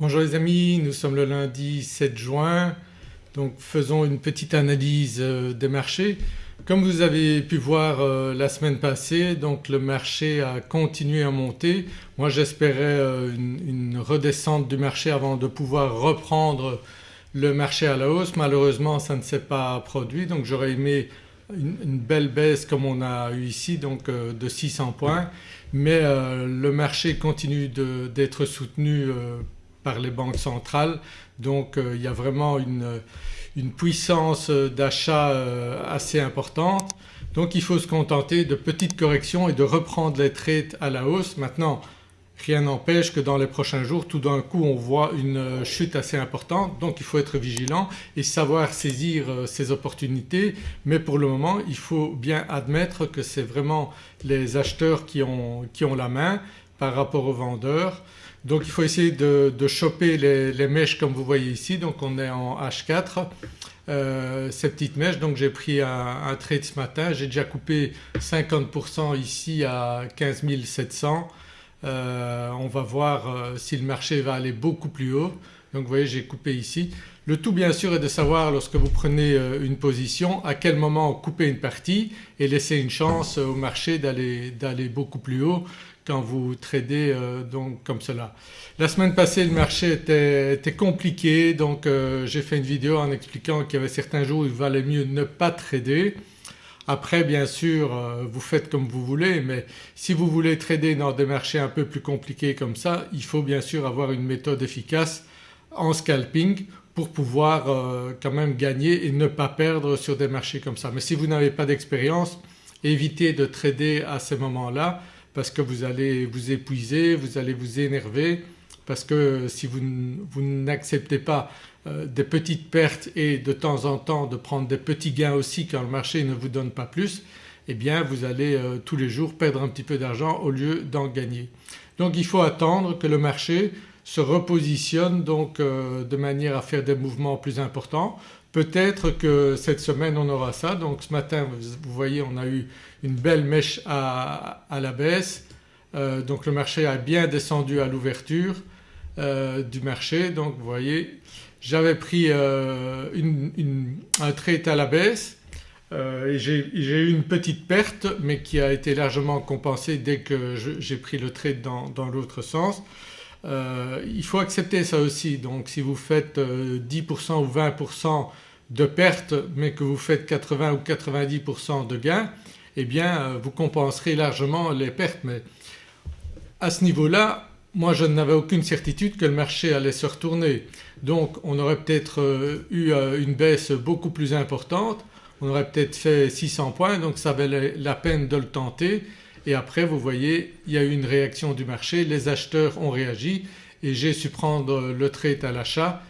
Bonjour les amis, nous sommes le lundi 7 juin donc faisons une petite analyse euh, des marchés. Comme vous avez pu voir euh, la semaine passée donc le marché a continué à monter. Moi j'espérais euh, une, redescente du marché avant de pouvoir reprendre le marché à la hausse. Malheureusement ça ne s'est pas produit donc j'aurais aimé une, belle baisse comme on a eu ici donc de 600 points mais le marché continue d'être soutenu par les banques centrales donc euh, il y a vraiment une, puissance d'achat euh, assez importante. Donc il faut se contenter de petites corrections et de reprendre les trades à la hausse. Maintenant rien n'empêche que dans les prochains jours tout d'un coup on voit une chute assez importante donc il faut être vigilant et savoir saisir euh, ces opportunités mais pour le moment il faut bien admettre que c'est vraiment les acheteurs qui ont, qui ont la main par rapport aux vendeurs. Donc il faut essayer de, choper les, mèches comme vous voyez ici. Donc on est en H4 euh, ces petites mèches. Donc j'ai pris un, trade ce matin, j'ai déjà coupé 50% ici à 15 700 euh, on va voir euh, si le marché va aller beaucoup plus haut. Donc vous voyez j'ai coupé ici. Le tout bien sûr est de savoir lorsque vous prenez une position à quel moment couper une partie et laisser une chance au marché d'aller beaucoup plus haut quand vous tradez euh, donc comme cela. La semaine passée le marché était, compliqué donc euh, j'ai fait une vidéo en expliquant qu'il y avait certains jours où il valait mieux ne pas trader. Après bien sûr euh, vous faites comme vous voulez mais si vous voulez trader dans des marchés un peu plus compliqués comme ça il faut bien sûr avoir une méthode efficace en scalping pour pouvoir quand même gagner et ne pas perdre sur des marchés comme ça. Mais si vous n'avez pas d'expérience évitez de trader à ces moments-là parce que vous allez vous épuiser, vous allez vous énerver parce que si vous, n'acceptez pas euh, des petites pertes et de temps en temps de prendre des petits gains aussi quand le marché ne vous donne pas plus eh bien vous allez euh, tous les jours perdre un petit peu d'argent au lieu d'en gagner. Donc il faut attendre que le marché se repositionne donc euh, de manière à faire des mouvements plus importants. Peut-être que cette semaine on aura ça. Donc ce matin vous voyez on a eu une belle mèche à, la baisse. Euh, donc le marché a bien descendu à l'ouverture euh, du marché. Donc vous voyez j'avais pris euh, un trade à la baisse et j'ai eu une petite perte mais qui a été largement compensée dès que j'ai pris le trade dans, dans l'autre sens. Il faut accepter ça aussi. Donc si vous faites 10% ou 20% de perte mais que vous faites 80 ou 90% de gains eh bien euh, vous compenserez largement les pertes. Mais à ce niveau-là moi je n'avais aucune certitude que le marché allait se retourner. Donc on aurait peut-être euh, eu euh, une baisse beaucoup plus importante, on aurait peut-être fait 600 points. Donc ça valait la peine de le tenter et après vous voyez il y a eu une réaction du marché, les acheteurs ont réagi et j'ai su prendre le trade à l'achat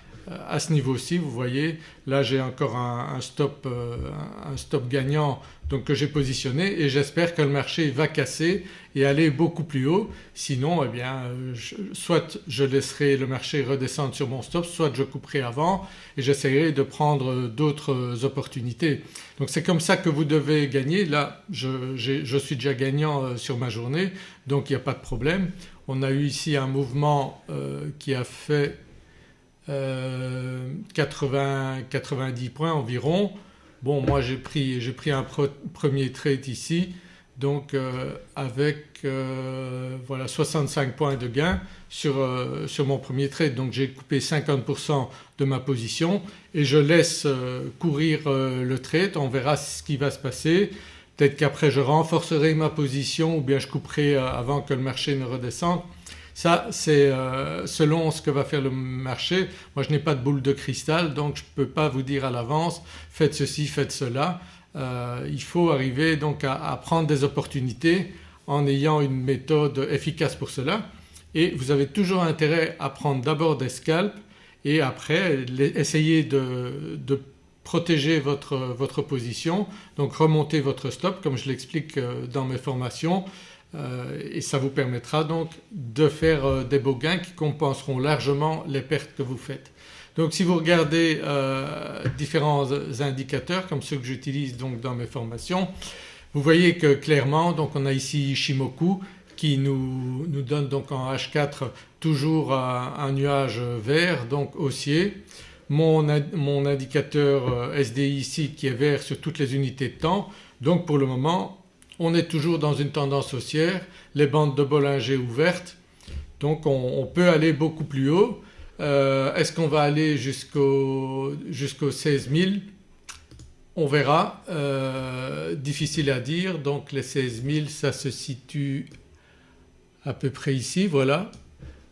à ce niveau-ci vous voyez là j'ai encore un, stop, euh, un, stop, gagnant donc que j'ai positionné et j'espère que le marché va casser et aller beaucoup plus haut sinon eh bien soit je laisserai le marché redescendre sur mon stop soit je couperai avant et j'essaierai de prendre d'autres opportunités. Donc c'est comme ça que vous devez gagner. Là je, je suis déjà gagnant euh, sur ma journée donc il n'y a pas de problème. On a eu ici un mouvement euh, qui a fait 80, 90 points environ. Bon moi j'ai pris, pris, un premier trade ici donc euh, avec euh, voilà 65 points de gain sur, euh, sur mon premier trade donc j'ai coupé 50% de ma position et je laisse courir le trade, on verra ce qui va se passer. Peut-être qu'après je renforcerai ma position ou bien je couperai avant que le marché ne redescende. Ça c'est euh, selon ce que va faire le marché. Moi je n'ai pas de boule de cristal donc je ne peux pas vous dire à l'avance faites ceci, faites cela. Euh, il faut arriver donc à, prendre des opportunités en ayant une méthode efficace pour cela et vous avez toujours intérêt à prendre d'abord des scalps et après essayer de, protéger votre, votre, position donc remonter votre stop comme je l'explique euh, dans mes formations et ça vous permettra donc de faire euh, des beaux gains qui compenseront largement les pertes que vous faites. Donc si vous regardez euh, différents indicateurs comme ceux que j'utilise donc dans mes formations vous voyez que clairement donc on a ici Shimoku qui nous, nous donne donc en H4 toujours un, nuage vert donc haussier. Mon, mon, indicateur SDI ici qui est vert sur toutes les unités de temps donc pour le moment on est toujours dans une tendance haussière, les bandes de Bollinger ouvertes donc on, peut aller beaucoup plus haut. Euh, est-ce qu'on va aller jusqu'au 16 000 On verra, euh, difficile à dire donc les 16 000 ça se situe à peu près ici voilà.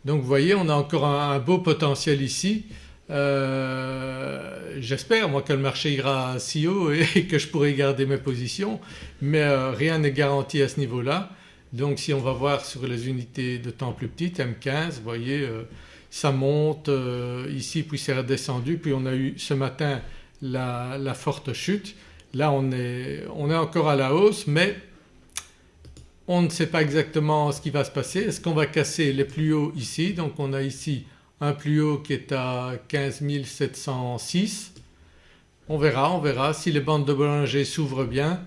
Donc vous voyez on a encore un, beau potentiel ici. Euh, j'espère moi que le marché ira si haut et que je pourrai garder mes positions mais rien n'est garanti à ce niveau-là. Donc si on va voir sur les unités de temps plus petites M15 vous voyez euh, ça monte euh, ici puis c'est redescendu puis on a eu ce matin la, forte chute. Là on est, on est encore à la hausse mais on ne sait pas exactement ce qui va se passer. Est-ce qu'on va casser les plus hauts ici? Donc on a ici un plus haut qui est à 15 706. On verra, on verra si les bandes de Bollinger s'ouvrent bien.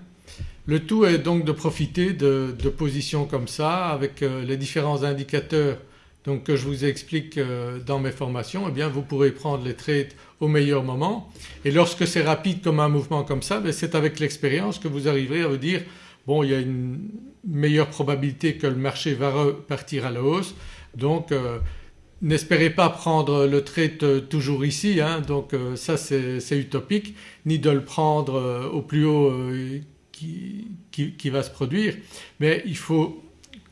Le tout est donc de profiter de, positions comme ça avec euh, les différents indicateurs donc que je vous explique euh, dans mes formations eh bien vous pourrez prendre les trades au meilleur moment. Et lorsque c'est rapide comme un mouvement comme ça ben, c'est avec l'expérience que vous arriverez à vous dire bon il y a une meilleure probabilité que le marché va repartir à la hausse. Donc euh, n'espérez pas prendre le trade toujours ici hein, donc ça c'est utopique ni de le prendre au plus haut qui, va se produire mais il faut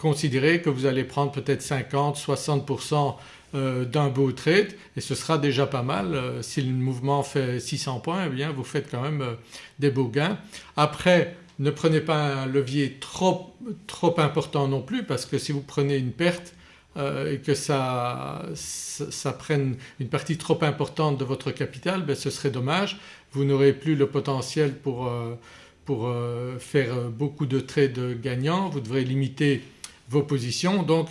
considérer que vous allez prendre peut-être 50, 60% euh, d'un beau trade et ce sera déjà pas mal. Euh, si le mouvement fait 600 points eh bien vous faites quand même euh, des beaux gains. Après ne prenez pas un levier trop, trop important non plus parce que si vous prenez une perte et que ça, prenne une partie trop importante de votre capital ben ce serait dommage. Vous n'aurez plus le potentiel pour pour euh, faire euh, beaucoup de trades gagnants, vous devrez limiter vos positions donc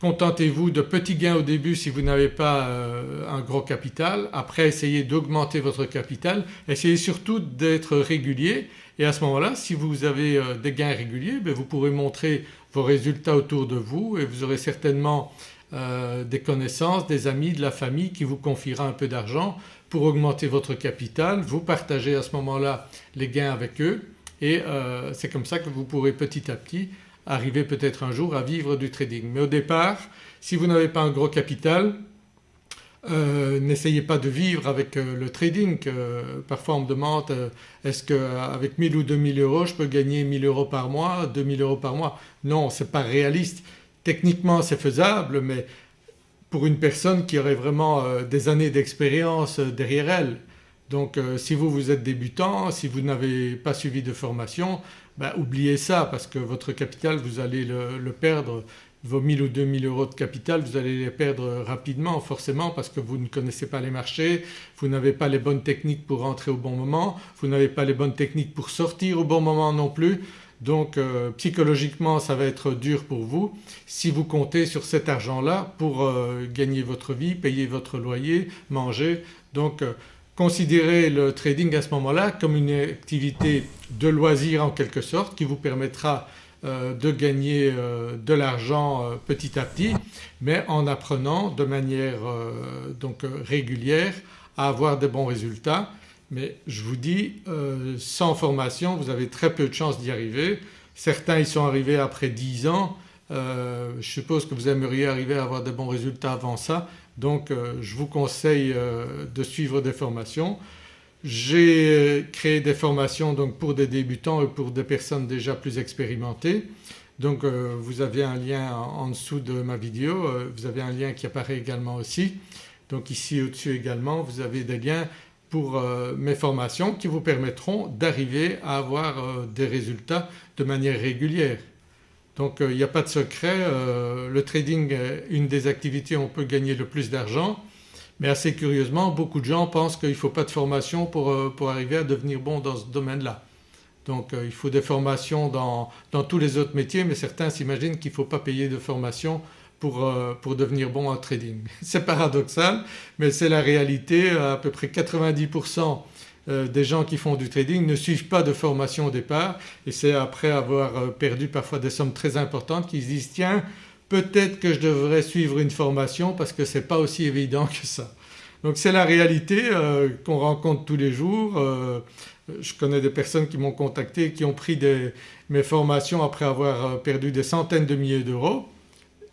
contentez-vous de petits gains au début si vous n'avez pas euh, un gros capital. Après essayez d'augmenter votre capital, essayez surtout d'être régulier et à ce moment-là si vous avez des gains réguliers ben, vous pourrez montrer vos résultats autour de vous et vous aurez certainement des connaissances, des amis, de la famille qui vous confiera un peu d'argent pour augmenter votre capital, vous partagez à ce moment-là les gains avec eux et euh, c'est comme ça que vous pourrez petit à petit arriver peut-être un jour à vivre du trading. Mais au départ si vous n'avez pas un gros capital euh, n'essayez pas de vivre avec euh, le trading. parfois on me demande est-ce qu'avec 1000 ou 2000 euros je peux gagner 1000 euros par mois, 2000 euros par mois? Non c'est pas réaliste. Techniquement c'est faisable mais pour une personne qui aurait vraiment euh, des années d'expérience euh, derrière elle. Donc euh, si vous vous êtes débutant, si vous n'avez pas suivi de formation, ben, oubliez ça parce que votre capital vous allez le, perdre, vos 1000 ou 2000 euros de capital vous allez les perdre rapidement forcément parce que vous ne connaissez pas les marchés, vous n'avez pas les bonnes techniques pour rentrer au bon moment, vous n'avez pas les bonnes techniques pour sortir au bon moment non plus. Donc euh, psychologiquement ça va être dur pour vous si vous comptez sur cet argent-là pour euh, gagner votre vie, payer votre loyer, manger. Donc euh, considérez le trading à ce moment-là comme une activité de loisir en quelque sorte qui vous permettra de gagner de l'argent petit à petit mais en apprenant de manière donc régulière à avoir de bons résultats mais je vous dis euh, sans formation vous avez très peu de chances d'y arriver. Certains y sont arrivés après 10 ans, euh, je suppose que vous aimeriez arriver à avoir de bons résultats avant ça donc euh, je vous conseille de suivre des formations. J'ai créé des formations donc pour des débutants et pour des personnes déjà plus expérimentées. Donc vous avez un lien en dessous de ma vidéo, vous avez un lien qui apparaît également aussi. Donc ici au-dessus également vous avez des liens pour euh, mes formations qui vous permettront d'arriver à avoir euh, des résultats de manière régulière. Donc euh, il n'y a pas de secret, le trading est une des activités où on peut gagner le plus d'argent mais assez curieusement beaucoup de gens pensent qu'il ne faut pas de formation pour, pour, arriver à devenir bon dans ce domaine-là. Donc il faut des formations dans, dans, tous les autres métiers mais certains s'imaginent qu'il ne faut pas payer de formation euh, pour, devenir bon en trading. C'est paradoxal mais c'est la réalité, à peu près 90% euh, des gens qui font du trading ne suivent pas de formation au départ et c'est après avoir euh, perdu parfois des sommes très importantes qu'ils disent tiens peut-être que je devrais suivre une formation parce que c'est pas aussi évident que ça. Donc c'est la réalité euh, qu'on rencontre tous les jours. je connais des personnes qui m'ont contacté qui ont pris mes formations après avoir perdu des centaines de milliers d'euros.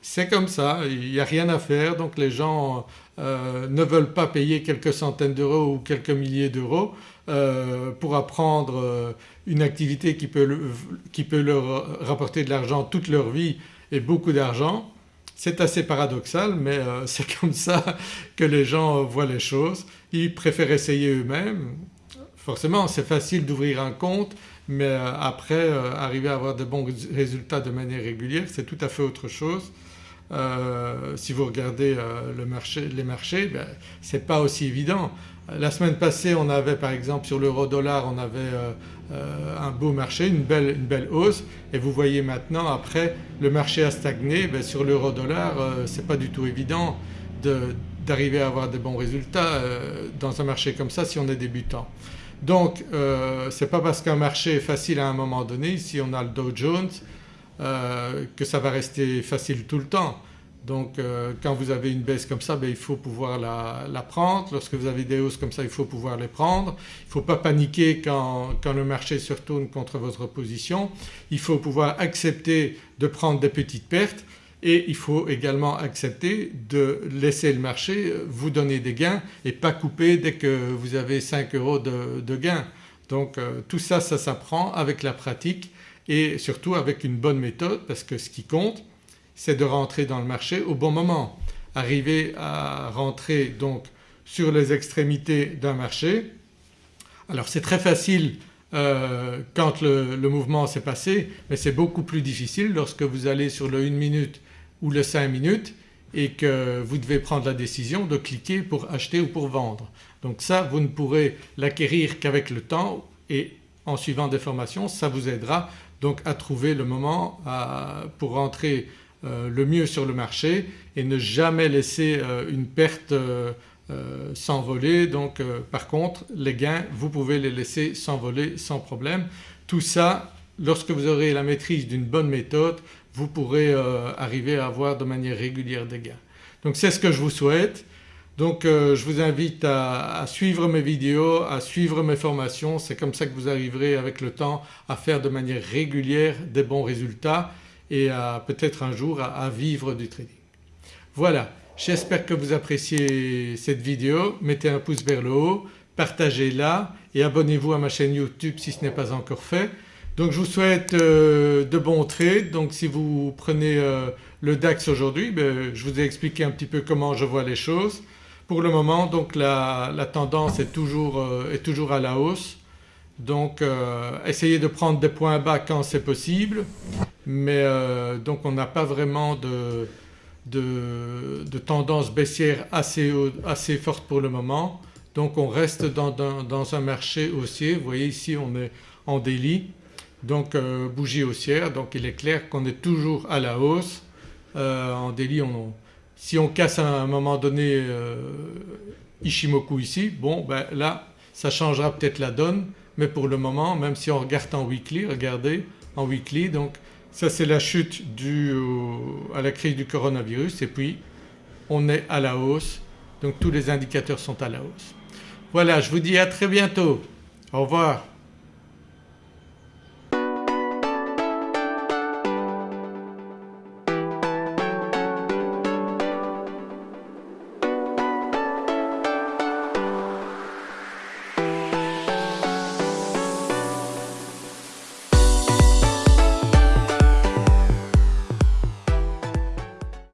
C'est comme ça, il n'y a rien à faire donc les gens euh, ne veulent pas payer quelques centaines d'euros ou quelques milliers d'euros euh, pour apprendre euh, une activité qui peut leur rapporter de l'argent toute leur vie et beaucoup d'argent. C'est assez paradoxal mais c'est comme ça que les gens voient les choses. Ils préfèrent essayer eux-mêmes. Forcément c'est facile d'ouvrir un compte mais après arriver à avoir de bons résultats de manière régulière c'est tout à fait autre chose. Euh, si vous regardez euh, les marchés ben, ce n'est pas aussi évident. La semaine passée on avait par exemple sur l'euro dollar on avait euh, un beau marché, une belle, une belle, hausse et vous voyez maintenant après le marché a stagné, ben, sur l'euro dollar c'est pas du tout évident d'arriver à avoir des bons résultats dans un marché comme ça si on est débutant. Donc euh, n'est pas parce qu'un marché est facile à un moment donné, ici on a le Dow Jones, euh, que ça va rester facile tout le temps. Donc euh, quand vous avez une baisse comme ça ben, il faut pouvoir la, prendre, lorsque vous avez des hausses comme ça il faut pouvoir les prendre. Il ne faut pas paniquer quand, le marché se retourne contre votre position. Il faut pouvoir accepter de prendre des petites pertes et il faut également accepter de laisser le marché vous donner des gains et pas couper dès que vous avez 5 euros de, de gains. Donc euh, tout ça, ça s'apprend avec la pratique et surtout avec une bonne méthode parce que ce qui compte c'est de rentrer dans le marché au bon moment. Arriver à rentrer donc sur les extrémités d'un marché. Alors c'est très facile euh, quand le, mouvement s'est passé mais c'est beaucoup plus difficile lorsque vous allez sur le 1 minute ou le 5 minutes et que vous devez prendre la décision de cliquer pour acheter ou pour vendre. Donc ça vous ne pourrez l'acquérir qu'avec le temps et en suivant des formations ça vous aidera donc à trouver le moment pour rentrer euh, le mieux sur le marché et ne jamais laisser euh, une perte euh, s'envoler. Donc par contre les gains vous pouvez les laisser s'envoler sans problème. Tout ça lorsque vous aurez la maîtrise d'une bonne méthode vous pourrez arriver à avoir de manière régulière des gains. Donc c'est ce que je vous souhaite. Donc euh, je vous invite à, suivre mes vidéos, à suivre mes formations, c'est comme ça que vous arriverez avec le temps à faire de manière régulière des bons résultats et à peut-être un jour à, vivre du trading. Voilà, j'espère que vous appréciez cette vidéo, mettez un pouce vers le haut, partagez-la et abonnez-vous à ma chaîne YouTube si ce n'est pas encore fait. Donc je vous souhaite euh, de bons trades. Donc si vous prenez euh, le DAX aujourd'hui, ben, je vous ai expliqué un petit peu comment je vois les choses. Pour le moment donc la, tendance est toujours, euh, est toujours, à la hausse. Donc euh, essayez de prendre des points bas quand c'est possible. Mais euh, donc on n'a pas vraiment de, tendance baissière assez, assez, forte pour le moment. Donc on reste dans, dans, un marché haussier. Vous voyez ici on est en délit. Donc bougie haussière. Donc il est clair qu'on est toujours à la hausse. en délit on, si on casse à un moment donné euh, Ishimoku ici, bon ben là ça changera peut-être la donne mais pour le moment même si on regarde en weekly, regardez en weekly donc ça c'est la chute due à la crise du coronavirus et puis on est à la hausse donc tous les indicateurs sont à la hausse. Voilà je vous dis à très bientôt. Au revoir.